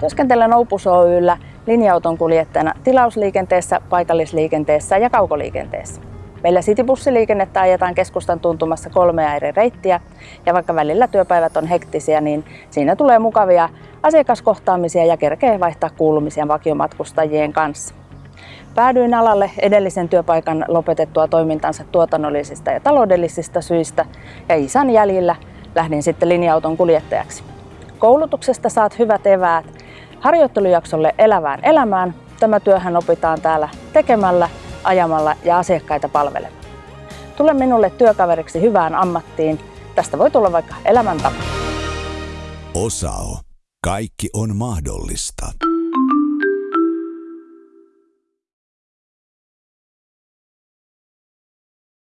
Työskentelen Opus Oyllä linja-auton kuljettajana tilausliikenteessä, paikallisliikenteessä ja kaukoliikenteessä. Meillä Citybussiliikennettä ajetaan keskustan tuntumassa kolmea eri reittiä ja vaikka välillä työpäivät on hektisiä, niin siinä tulee mukavia asiakaskohtaamisia ja kerkee vaihtaa kuulumisia vakiomatkustajien kanssa. Päädyin alalle edellisen työpaikan lopetettua toimintansa tuotannollisista ja taloudellisista syistä ja isän jäljillä lähdin sitten linja-auton kuljettajaksi. Koulutuksesta saat hyvät eväät harjoittelujaksolle elävään elämään. Tämä työhän opitaan täällä tekemällä, ajamalla ja asiakkaita palvelemaan. Tule minulle työkaveriksi hyvään ammattiin. Tästä voi tulla vaikka elämäntapa. Osao. Kaikki on mahdollista.